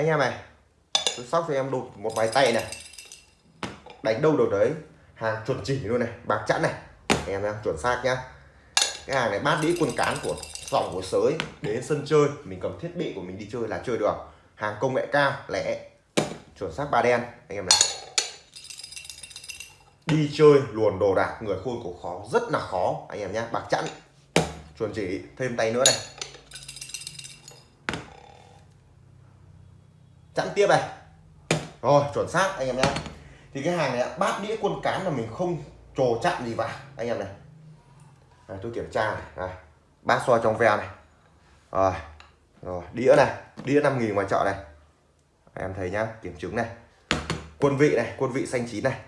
anh em này tôi sóc cho em đột một vài tay này. Đánh đâu được đấy. Hàng chuẩn chỉ luôn này, bạc chẵn này. Anh em nhá, chuẩn xác nhá. Cái hàng này bát đĩa quân cán của dòng của sới, đến sân chơi. Mình cầm thiết bị của mình đi chơi là chơi được. Hàng công nghệ cao, lẻ. Chuẩn xác ba đen, anh em này. Đi chơi luồn đồ đạc, người khôn của khó, rất là khó, anh em nhá, bạc chẵn. Chuẩn chỉ, thêm tay nữa này. Chẵn tiếp này. Rồi chuẩn xác anh em nhé thì cái hàng này bát đĩa quân cán là mình không trồ chặn gì vào anh em này. À, tôi kiểm tra này, à, bát soi trong veo này. Rồi rồi đĩa này đĩa 5 nghìn ngoài chợ này. Em thấy nhá kiểm chứng này. Quân vị này quân vị xanh chín này.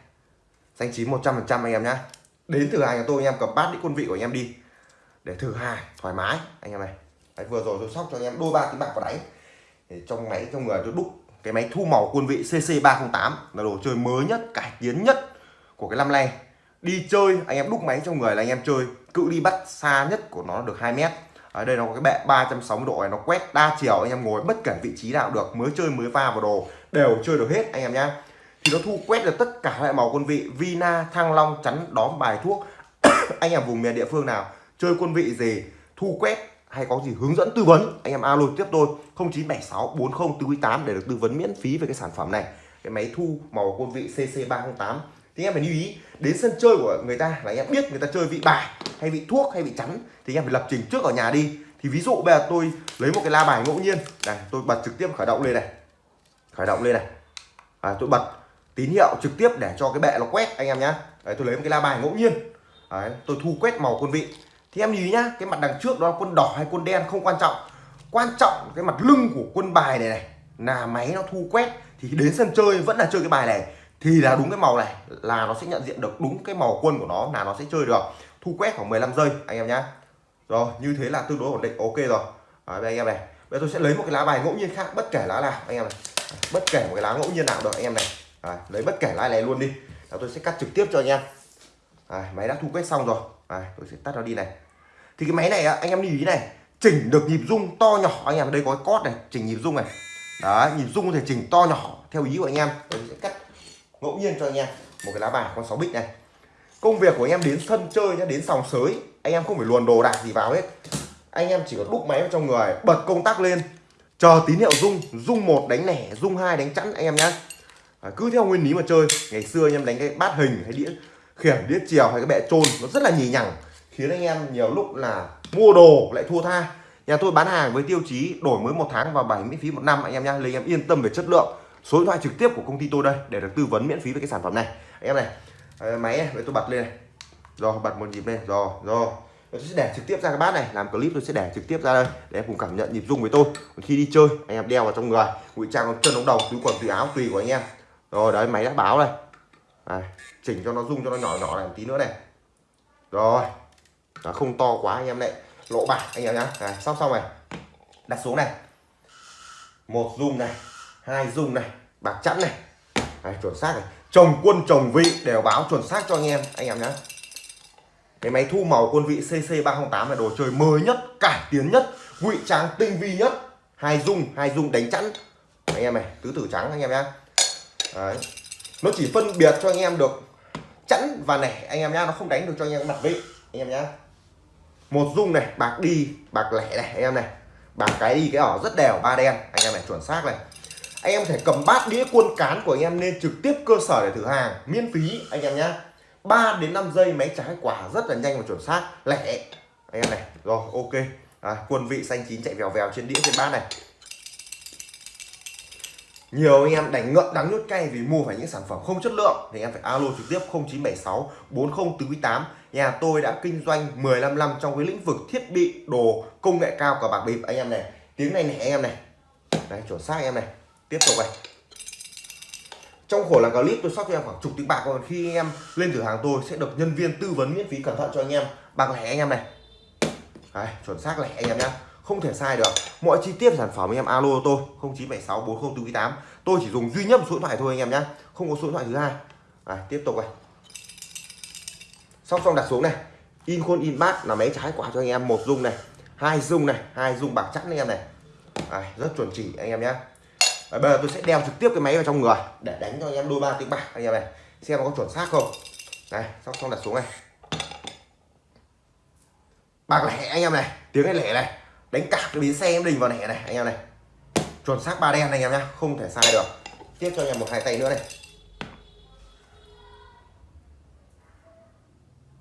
Xanh chín 100 phần trăm anh em nhá. Đến thử hàng của tôi anh em cầm bát đĩa quân vị của anh em đi. Để thử hàng thoải mái anh em này. Đấy, vừa rồi tôi sóc cho anh em đôi ba tiếng bạc vào đánh thì trong máy trong người tôi đúc cái máy thu màu quân vị CC308 là đồ chơi mới nhất, cải tiến nhất của cái năm nay. Đi chơi, anh em đúc máy trong người là anh em chơi, cự đi bắt xa nhất của nó được 2 mét. Ở đây nó có cái bệ 360 độ này, nó quét đa chiều, anh em ngồi bất kể vị trí nào được, mới chơi mới pha vào đồ, đều chơi được hết anh em nhá. Thì nó thu quét được tất cả loại màu quân vị, Vina, Thăng Long, chắn, đóm, bài thuốc. Anh em vùng miền địa phương nào, chơi quân vị gì, thu quét hay có gì hướng dẫn tư vấn anh em alo tiếp tôi 0976 40 8 để được tư vấn miễn phí về cái sản phẩm này. Cái máy thu màu quân vị CC308 thì em phải lưu ý đến sân chơi của người ta là anh em biết người ta chơi vị bài hay vị thuốc hay vị chắn thì anh em phải lập trình trước ở nhà đi. Thì ví dụ bây giờ tôi lấy một cái la bài ngẫu nhiên này tôi bật trực tiếp khởi động lên này. Khởi động lên này. À, tôi bật tín hiệu trực tiếp để cho cái bệ nó quét anh em nhá. Đấy tôi lấy một cái la bài ngẫu nhiên. Đấy, tôi thu quét màu quân vị thì em lưu ý nhá cái mặt đằng trước đó là quân đỏ hay quân đen không quan trọng. Quan trọng cái mặt lưng của quân bài này này là máy nó thu quét. Thì đến sân chơi vẫn là chơi cái bài này. Thì là đúng cái màu này là nó sẽ nhận diện được đúng cái màu quân của nó là nó sẽ chơi được. Thu quét khoảng 15 giây anh em nhá. Rồi như thế là tương đối ổn định ok rồi. Đấy, anh em này. Bây giờ tôi sẽ lấy một cái lá bài ngẫu nhiên khác bất kể lá nào anh em này. Bất kể một cái lá ngẫu nhiên nào được anh em này. Đấy, lấy bất kể lá này luôn đi. Là tôi sẽ cắt trực tiếp cho anh em. Đấy, máy đã thu quét xong rồi. Đấy, tôi sẽ tắt nó đi này thì cái máy này anh em lưu ý này chỉnh được nhịp rung to nhỏ anh em. Đây có cái cót này chỉnh nhịp rung này. Đấy nhịp rung có thể chỉnh to nhỏ theo ý của anh em. Tôi sẽ cắt ngẫu nhiên cho anh em. Một cái lá bài con 6 bích này. Công việc của anh em đến sân chơi nhá đến sòng sới anh em không phải luồn đồ đạc gì vào hết. Anh em chỉ có đúc máy vào trong người bật công tắc lên. Chờ tín hiệu rung rung một đánh lẻ rung hai đánh chẵn anh em nhá. À, cứ theo nguyên lý mà chơi. Ngày xưa anh em đánh cái bát hình hay đĩa khiển đĩa chiều hay cái bệ trôn nó rất là nhì nhằng khiến anh em nhiều lúc là mua đồ lại thua tha. Nhà tôi bán hàng với tiêu chí đổi mới một tháng và bảy miễn phí một năm anh em nhá. Lấy em yên tâm về chất lượng. Số điện thoại trực tiếp của công ty tôi đây để được tư vấn miễn phí về cái sản phẩm này. Anh em này ờ, máy này tôi bật lên này. Rồi bật một nhịp lên. Rồi rồi. Tôi sẽ để trực tiếp ra cái bát này. Làm clip tôi sẽ để trực tiếp ra đây để em cùng cảm nhận nhịp rung với tôi. Khi đi chơi anh em đeo vào trong người ngụy trang chân ống đầu túi quần túi áo tùy của anh em. Rồi đấy máy đã báo đây à, chỉnh cho nó rung cho nó nhỏ nhỏ này một tí nữa này. Rồi nó không to quá anh em lại lộ bạc anh em nhá. Này, sóc xong này. Đặt xuống này. Một dung này hai dung này bạc chẵn này. Đấy, chuẩn xác này. Chồng quân chồng vị đều báo chuẩn xác cho anh em anh em nhá. Cái máy thu màu quân vị CC 308 là đồ chơi mới nhất cải tiến nhất ngụy trang tinh vi nhất. Hai dung hai dung đánh chẵn. Anh em này tứ tử trắng anh em nhá. Đấy. nó chỉ phân biệt cho anh em được chẵn và nẻ anh em nhá. Nó không đánh được cho anh em mặt vị anh em nhá một dung này bạc đi bạc lẻ này anh em này. Bạc cái đi cái ở rất đều ba đen. Anh em này chuẩn xác này. Anh em thể cầm bát đĩa cuôn cán của anh em lên trực tiếp cơ sở để thử hàng miễn phí anh em nhá. 3 đến 5 giây máy trái quả rất là nhanh và chuẩn xác lẻ. Anh em này rồi ok. À, quân vị xanh chín chạy vèo vèo trên đĩa trên bát này nhiều anh em đánh ngậm đắng nhút cay vì mua phải những sản phẩm không chất lượng. Thì em phải alo trực tiếp 0976 4048 nhà tôi đã kinh doanh 15 năm trong cái lĩnh vực thiết bị đồ công nghệ cao cả bạc bịp. Anh em này tiếng này này anh em này. Đấy chuẩn xác anh em này. Tiếp tục này. Trong khổ là clip tôi sắp cho em khoảng chục tỷ bạc còn khi anh em lên cửa hàng tôi sẽ được nhân viên tư vấn miễn phí cẩn thận cho anh em. Bạc lẻ anh em này. Đấy, chuẩn xác lẻ anh em nhá không thể sai được. Mọi chi tiết sản phẩm anh em alo tôi. 0976 4048 tôi chỉ dùng duy nhất một số điện thoại thôi anh em nhé không có số điện thoại thứ hai. À, tiếp tục này. Xong xong đặt xuống này. In khuôn in bát là máy trái quả cho anh em. Một dung này hai dung này hai dung bạc chắc anh em này. À, rất chuẩn chỉ anh em nhé bây giờ tôi sẽ đeo trực tiếp cái máy vào trong người để đánh cho anh em đôi ba tiếng bạc anh em này. Xem nó có chuẩn xác không. Này sóc xong đặt xuống này. Bạc lẻ anh em này. Tiếng này lẻ này đánh cả cái bến xe em đình vào lẻ này, anh em này. Chuẩn xác ba đen này, anh em nhá, không thể sai được. Tiếp cho anh em một hai tay nữa này.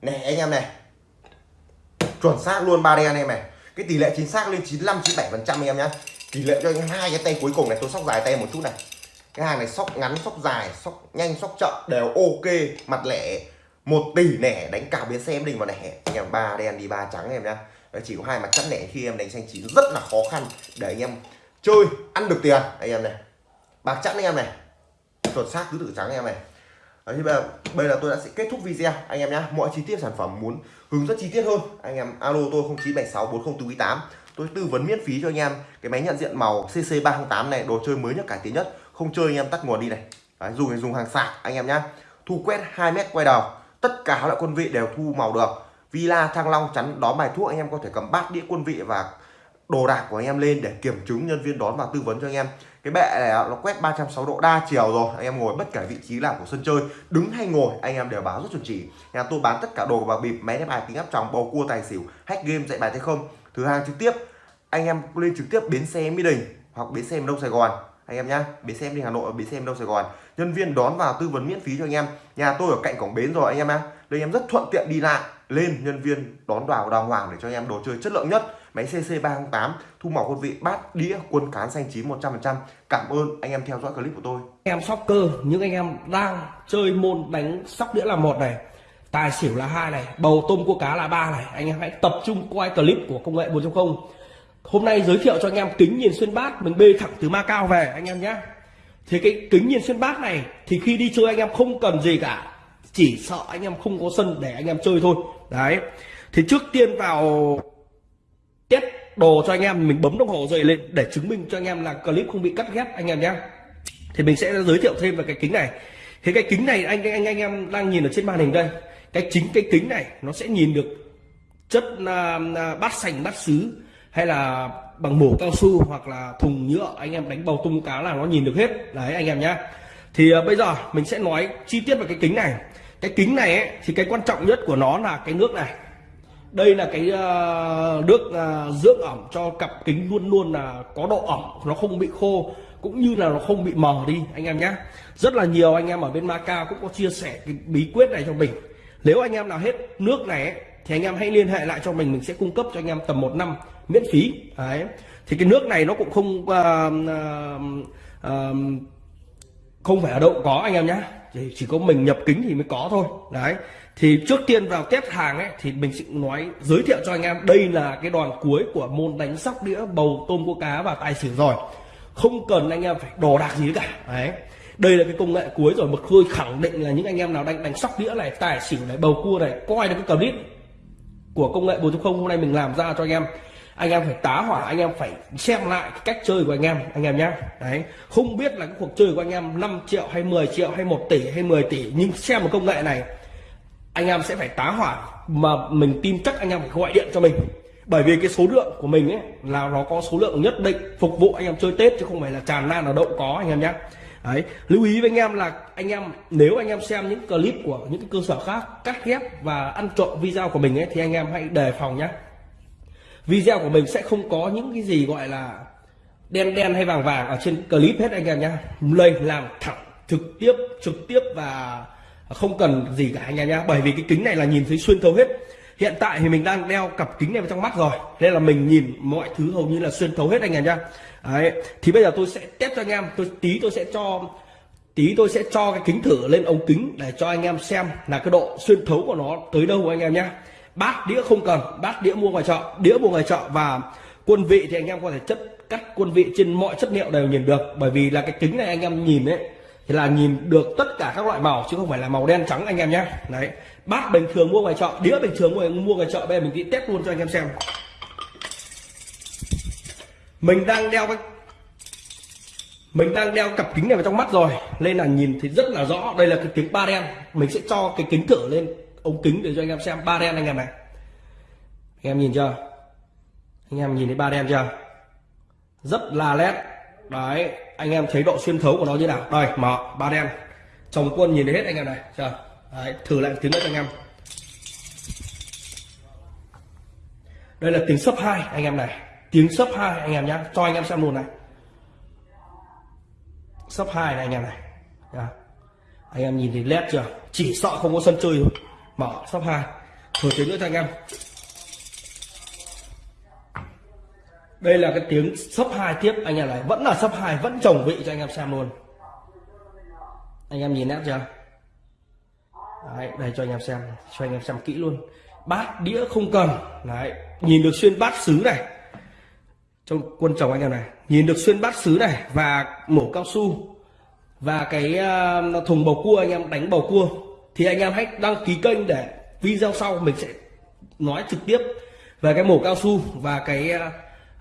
Này, anh em này. Chuẩn xác luôn ba đen anh em này. Cái tỷ lệ chính xác lên 95 97 phần trăm anh em nhá. Tỷ lệ cho anh hai cái tay cuối cùng này, tôi sóc dài tay một chút này. Cái hàng này sóc ngắn, sóc dài, sóc nhanh, sóc chậm, đều ok. Mặt lẻ một tỷ nẻ, đánh cả biến xe em đình vào nẻ anh em ba đen đi, ba trắng em nhá. Đấy, chỉ có hai mặt chắn lẻ khi em đánh xanh chín rất là khó khăn để anh em chơi ăn được tiền. Anh em này bạc chắn anh em này chuẩn xác tứ tự trắng anh em này. Đấy, thì bây giờ, bây giờ tôi đã sẽ kết thúc video anh em nhé mọi chi tiết sản phẩm muốn hướng dẫn chi tiết hơn anh em alo tôi 0976 4048 tôi tư vấn miễn phí cho anh em cái máy nhận diện màu CC 308 này đồ chơi mới nhất cải tiến nhất. Không chơi anh em tắt nguồn đi này. Đấy, dùng dùng hàng sạc anh em nhá. Thu quét 2 mét quay đầu tất cả các loại quân vị đều thu màu được villa thăng long chắn đón bài thuốc anh em có thể cầm bát đĩa quân vị và đồ đạc của anh em lên để kiểm chứng nhân viên đón và tư vấn cho anh em. Cái bệ này nó quét 360 độ đa chiều rồi. Anh em ngồi bất kể vị trí nào của sân chơi, đứng hay ngồi, anh em đều báo rất chuẩn chỉ. Nhà tôi bán tất cả đồ và bịp, máy đánh bài kính áp tròng, bầu cua tài xỉu, hack game, dạy bài tay không. Thứ hàng trực tiếp, anh em lên trực tiếp bến xe mỹ đình hoặc bến xe đông sài gòn. Anh em nhá, bến xe đi hà nội, bến xe đông sài gòn. Nhân viên đón vào tư vấn miễn phí cho anh em. Nhà tôi ở cạnh cổng bến rồi, anh em nhá. Đây em rất thuận tiện đi lại lên nhân viên đón vào đàng hoàng để cho anh em đồ chơi chất lượng nhất. Máy CC 308 thu màu quân vị bát đĩa quân cán xanh chín 100% cảm ơn anh em theo dõi clip của tôi. Em soccer, những anh em đang chơi môn đánh sóc đĩa là một này, tài xỉu là hai này, bầu tôm cua cá là ba này. Anh em hãy tập trung quay clip của công nghệ 4.0 hôm nay giới thiệu cho anh em kính nhìn xuyên bát, mình bê thẳng từ Macau về, anh em nhé. Thì cái kính nhìn xuyên bát này, thì khi đi chơi anh em không cần gì cả chỉ sợ anh em không có sân để anh em chơi thôi. Đấy. Thì trước tiên vào test đồ cho anh em mình bấm đồng hồ dậy lên để chứng minh cho anh em là clip không bị cắt ghép anh em nhé. Thì mình sẽ giới thiệu thêm về cái kính này. Thế cái kính này anh anh anh em đang nhìn ở trên màn hình đây. Cái chính cái kính này nó sẽ nhìn được chất uh, bát sành bát sứ hay là bằng mổ cao su hoặc là thùng nhựa anh em đánh bầu tung cá là nó nhìn được hết. Đấy anh em nhé. Thì uh, bây giờ mình sẽ nói chi tiết về cái kính này cái kính này ấy, thì cái quan trọng nhất của nó là cái nước này. Đây là cái uh, nước uh, dưỡng ẩm cho cặp kính luôn luôn là có độ ẩm nó không bị khô cũng như là nó không bị mờ đi anh em nhé rất là nhiều anh em ở bên Macau cũng có chia sẻ cái bí quyết này cho mình. Nếu anh em nào hết nước này ấy, thì anh em hãy liên hệ lại cho mình mình sẽ cung cấp cho anh em tầm một năm miễn phí. Đấy. Thì cái nước này nó cũng không uh, uh, uh, không phải ở đâu có anh em nhé chỉ, chỉ có mình nhập kính thì mới có thôi. Đấy. Thì trước tiên vào test hàng ấy thì mình sẽ nói giới thiệu cho anh em đây là cái đoàn cuối của môn đánh sóc đĩa bầu tôm cua cá và tài xỉu rồi. Không cần anh em phải đồ đạc gì cả. Đấy. Đây là cái công nghệ cuối rồi mực khơi khẳng định là những anh em nào đánh đánh sóc đĩa này tài xỉu này bầu cua này coi được cái clip của công nghệ 4.0 hôm nay mình làm ra cho anh em anh em phải tá hỏa anh em phải xem lại cái cách chơi của anh em anh em nhé đấy không biết là cái cuộc chơi của anh em 5 triệu hay 10 triệu hay 1 tỷ hay 10 tỷ nhưng xem một công nghệ này anh em sẽ phải tá hỏa mà mình tin chắc anh em phải gọi điện cho mình bởi vì cái số lượng của mình ấy là nó có số lượng nhất định phục vụ anh em chơi tết chứ không phải là tràn lan là đậu có anh em nhé đấy lưu ý với anh em là anh em nếu anh em xem những clip của những cái cơ sở khác cắt ghép và ăn trộm video của mình ấy thì anh em hãy đề phòng nhé video của mình sẽ không có những cái gì gọi là đen đen hay vàng vàng ở trên clip hết anh em nhé Lên làm thẳng, trực tiếp trực tiếp và không cần gì cả anh em nhé bởi vì cái kính này là nhìn thấy xuyên thấu hết. Hiện tại thì mình đang đeo cặp kính này vào trong mắt rồi. Nên là mình nhìn mọi thứ hầu như là xuyên thấu hết anh em nhá. Đấy, thì bây giờ tôi sẽ test cho anh em. Tôi, tí tôi sẽ cho, tí tôi sẽ cho cái kính thử lên ống kính để cho anh em xem là cái độ xuyên thấu của nó tới đâu anh em nhá bát đĩa không cần, bát đĩa mua ngoài chợ, đĩa mua ngoài chợ và quân vị thì anh em có thể chất, cắt quân vị trên mọi chất liệu đều nhìn được. Bởi vì là cái kính này anh em nhìn đấy thì là nhìn được tất cả các loại màu, chứ không phải là màu đen trắng anh em nhé. Đấy, bát bình thường mua ngoài chợ, đĩa bình thường mua mua ngoài chợ, bây giờ mình đi test luôn cho anh em xem. Mình đang đeo cái, mình đang đeo cặp kính này vào trong mắt rồi, nên là nhìn thì rất là rõ. Đây là cái kính ba đen, mình sẽ cho cái kính thử lên ống kính để cho anh em xem ba đen anh em này. Anh em nhìn chưa? Anh em nhìn thấy ba đen chưa? Rất là nét đấy anh em thấy độ xuyên thấu của nó như nào? Đây mở ba đen. Chồng quân nhìn thấy hết anh em này chờ đấy, thử lại tiếng nữa cho anh em. Đây là tiếng sấp hai anh em này. Tiếng sấp hai anh em nhá cho anh em xem luôn này. Sấp hai này anh em này. Nhá. anh em nhìn thấy led chưa? Chỉ sợ không có sân chơi thôi mở sấp hai. Thử tiếng nữa cho anh em. Đây là cái tiếng sấp hai tiếp. Anh em này vẫn là sấp hai vẫn chồng vị cho anh em xem luôn. Anh em nhìn nét chưa? Đấy, đây cho anh em xem cho anh em xem kỹ luôn. Bát đĩa không cần. Đấy nhìn được xuyên bát sứ này. Trong quân chồng anh em này nhìn được xuyên bát sứ này và mổ cao su. Và cái uh, thùng bầu cua anh em đánh bầu cua thì anh em hãy đăng ký kênh để video sau mình sẽ nói trực tiếp về cái mổ cao su và cái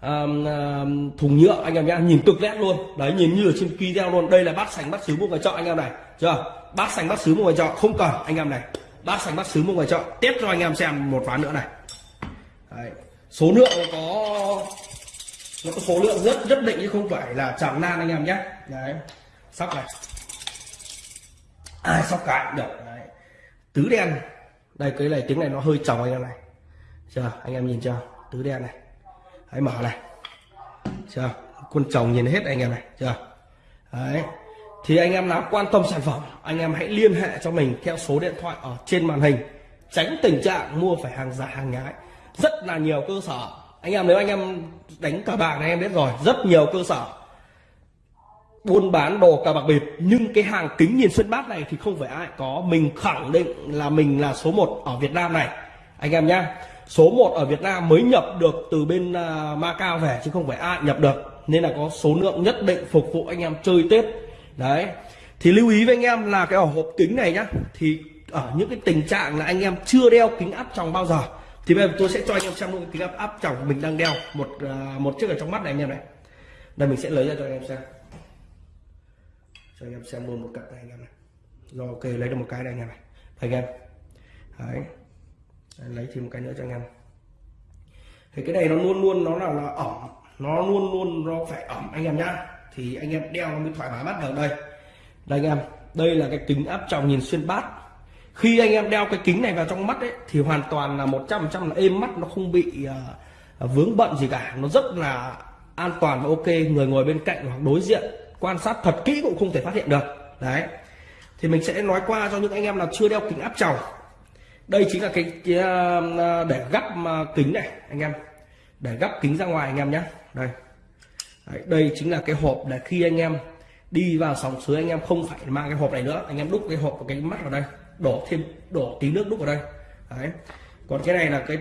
um, um, thùng nhựa anh em nhá. Nhìn cực nét luôn. Đấy nhìn như ở trên video luôn. Đây là bát sành bát sứ mua ngoài chợ anh em này. Chưa? Bát sành bát sứ mua ngoài chợ. Không cần anh em này. Bát sành bát sứ mua ngoài chợ. Tiếp cho anh em xem một ván nữa này. Đấy. số lượng có nó có số lượng rất rất định chứ không phải là chẳng nan anh em nhé đấy. Sóc này. Ai sóc cái được. đấy tứ đen. Đây, cái này, tiếng này nó hơi tròng anh em này. Chưa, anh em nhìn chưa? Tứ đen này. Hãy mở này. Chưa quân chồng nhìn hết anh em này, chưa? Đấy. Thì anh em nào quan tâm sản phẩm, anh em hãy liên hệ cho mình theo số điện thoại ở trên màn hình. Tránh tình trạng mua phải hàng giả, hàng nhái. Rất là nhiều cơ sở. Anh em, nếu anh em đánh cờ bạc này, em biết rồi. Rất nhiều cơ sở buôn bán đồ cà bạc bịp. Nhưng cái hàng kính nhìn xuyên bát này thì không phải ai có. Mình khẳng định là mình là số 1 ở Việt Nam này. Anh em nhá số 1 ở Việt Nam mới nhập được từ bên uh, Macau về chứ không phải ai nhập được. Nên là có số lượng nhất định phục vụ anh em chơi Tết. Đấy. Thì lưu ý với anh em là cái ổ hộp kính này nhá thì ở những cái tình trạng là anh em chưa đeo kính áp tròng bao giờ thì bây giờ tôi sẽ cho anh em xem luôn kính áp áp tròng mình đang đeo. Một uh, một chiếc ở trong mắt này anh em này. Đây mình sẽ lấy ra cho anh em xem cho anh em xem luôn một cặp này anh em này. Rồi ok lấy được một cái này anh em này. Đây anh em. Đấy. Lấy thêm một cái nữa cho anh em. Thì cái này nó luôn luôn nó là, là ẩm. Nó luôn luôn nó phải ẩm anh em nhá. Thì anh em đeo nó mới thoải mái bắt đầu đây. Đây anh em. Đây là cái kính áp tròng nhìn xuyên bát. Khi anh em đeo cái kính này vào trong mắt ấy thì hoàn toàn là 100% là êm mắt nó không bị uh, vướng bận gì cả. Nó rất là an toàn và ok. Người ngồi bên cạnh hoặc đối diện quan sát thật kỹ cũng không thể phát hiện được. Đấy. Thì mình sẽ nói qua cho những anh em nào chưa đeo kính áp tròng. Đây chính là cái, cái ờ, ờ, để gắp ờ, kính này anh em. Để gắp kính ra ngoài anh em nhé. Đây. Đấy, đây chính là cái hộp để khi anh em đi vào sòng suối anh em không phải mang cái hộp này nữa. Anh em đúc cái hộp và cái mắt vào đây đổ thêm đổ tí nước đúc vào đây. Đấy. Còn cái này là cái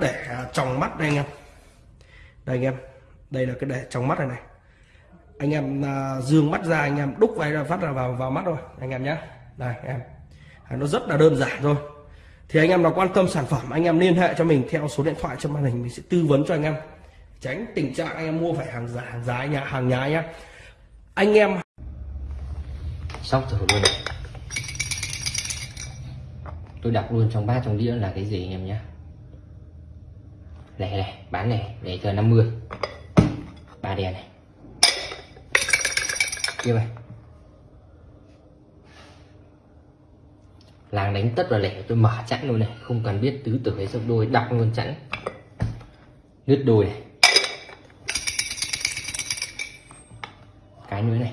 để tròng mắt đây anh em. Đây anh em. Đây là cái để tròng mắt này này anh em uh, dương mắt ra anh em đúc vào phát ra vào vào mắt rồi anh em nhé đây em. À, nó rất là đơn giản thôi. Thì anh em nào quan tâm sản phẩm anh em liên hệ cho mình theo số điện thoại trên màn hình mình sẽ tư vấn cho anh em. Tránh tình trạng anh em mua phải hàng giả hàng giá nhà hàng nhái nhá. Anh em xong thử luôn tôi đặt luôn trong bát trong đĩa là cái gì anh em nhé này này bán này để cho 50 ba đèn này kia này làng đánh tất và lẻ, tôi mở chẵn luôn này, không cần biết tứ tử hay sấp đôi đặt luôn chẵn. Lướt đôi này. Cái nữa này.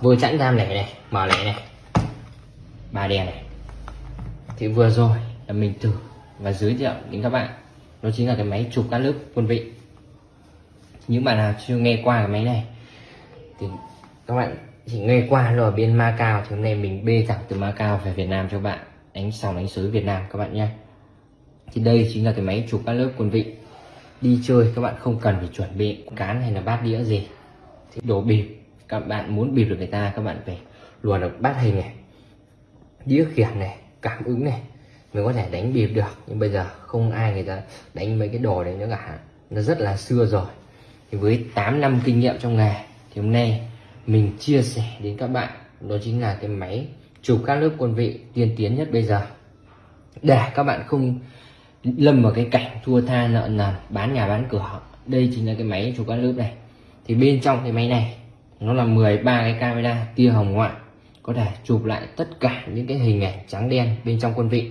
Vừa chẵn ra lẻ này, mở lẻ này. Ba đèn này. Thì vừa rồi là mình thử và giới thiệu đến các bạn. Đó chính là cái máy chụp các lớp quân vị những bạn nào chưa nghe qua cái máy này thì các bạn chỉ nghe qua rồi bên Macau thì hôm nay mình bê thẳng từ Macau về Việt Nam cho bạn. Đánh sòng đánh sới Việt Nam các bạn nhé. Thì đây chính là cái máy chụp các lớp quân vị. Đi chơi các bạn không cần phải chuẩn bị cán hay là bát đĩa gì. Thì đổ bịp, các bạn muốn bịp được người ta, các bạn phải luồn được bát hình này, đĩa khiển này, cảm ứng này, mới có thể đánh bịp được. Nhưng bây giờ không ai người ta đánh mấy cái đồ đấy nữa cả. Nó rất là xưa rồi thì với 8 năm kinh nghiệm trong nghề, thì hôm nay mình chia sẻ đến các bạn, đó chính là cái máy chụp các lớp quân vị tiên tiến nhất bây giờ. Để các bạn không lâm vào cái cảnh thua tha nợ nần, bán nhà bán cửa. Đây chính là cái máy chụp các lớp này. Thì bên trong cái máy này, nó là 13 cái camera tia hồng ngoại, có thể chụp lại tất cả những cái hình ảnh trắng đen bên trong quân vị.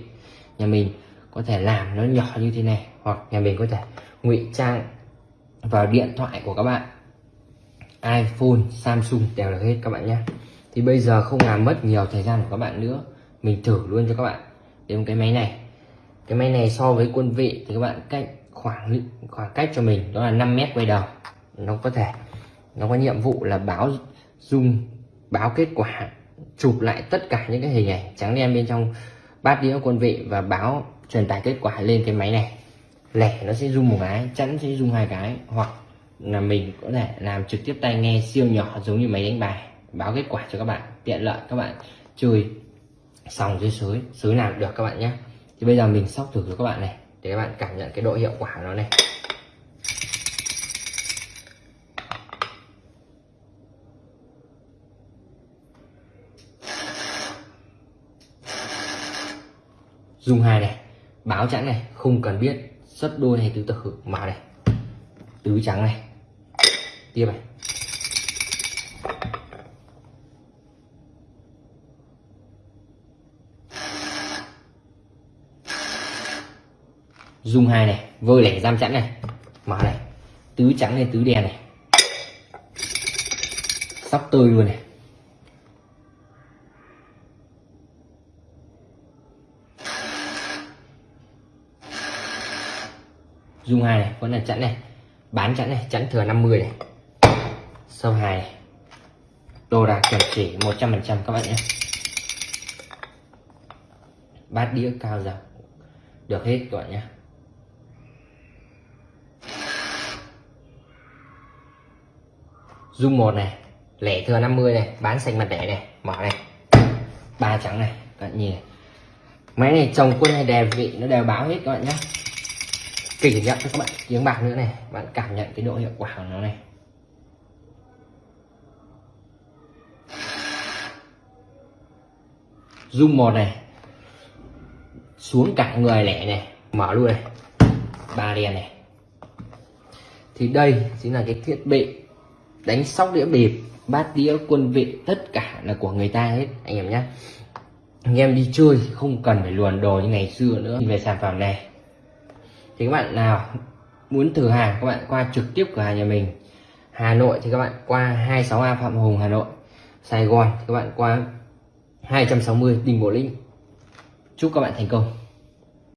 Nhà mình có thể làm nó nhỏ như thế này, hoặc nhà mình có thể ngụy trang vào điện thoại của các bạn. iPhone, Samsung đều được hết các bạn nhé. Thì bây giờ không làm mất nhiều thời gian của các bạn nữa mình thử luôn cho các bạn. Đến cái máy này. Cái máy này so với quân vị thì các bạn cách khoảng khoảng cách cho mình đó là 5 mét quay đầu. Nó có thể nó có nhiệm vụ là báo zoom báo kết quả chụp lại tất cả những cái hình ảnh trắng đen bên trong bát đĩa quân vị và báo truyền tải kết quả lên cái máy này lẻ nó sẽ zoom một cái, chẵn sẽ zoom hai cái. Hoặc là mình có thể làm trực tiếp tai nghe siêu nhỏ giống như máy đánh bài, báo kết quả cho các bạn, tiện lợi, các bạn chơi xong dưới sới sới làm được các bạn nhé. Thì bây giờ mình sóc thử cho các bạn này, để các bạn cảm nhận cái độ hiệu quả của nó này. Dùng hai này, báo chẵn này, không cần biết sấp đôi hay tứ tử mà này tứ trắng này. Tiếp này. Dung hai này. Vơi lẻ giam chẵn này. Mà này. Tứ trắng này, tứ đen này. Sóc tươi luôn này. Dung hai này vẫn là chẵn này. Bán chẵn này, chẵn thừa 50 này. Sâu hai này. Đồ đạc chuẩn chỉ 100% các bạn nhé. Bát đĩa cao dòng được hết các bạn nhé. Dung một này, lẻ thừa 50 này, bán xanh mặt đẻ này, mở này. Ba trắng này, các bạn nhìn này. máy này trồng quân hay đè vị, nó đều báo hết các bạn nhé kỷ nhận cho các bạn tiếng bạc nữa này. Bạn cảm nhận cái độ hiệu quả của nó này. Zoom một này. Xuống cả người lẻ này. Mở luôn này. Ba đèn này. Thì đây chính là cái thiết bị đánh sóc đĩa bịp. Bát đĩa, quân vị, tất cả là của người ta hết, anh em nhé. Anh em đi chơi không cần phải luồn đồ như ngày xưa nữa. Về sản phẩm này thì các bạn nào muốn thử hàng, các bạn qua trực tiếp cửa hàng nhà mình, Hà Nội thì các bạn qua 26A Phạm Hùng, Hà Nội. Sài Gòn thì các bạn qua 260 Đình Bộ Lĩnh chúc các bạn thành công.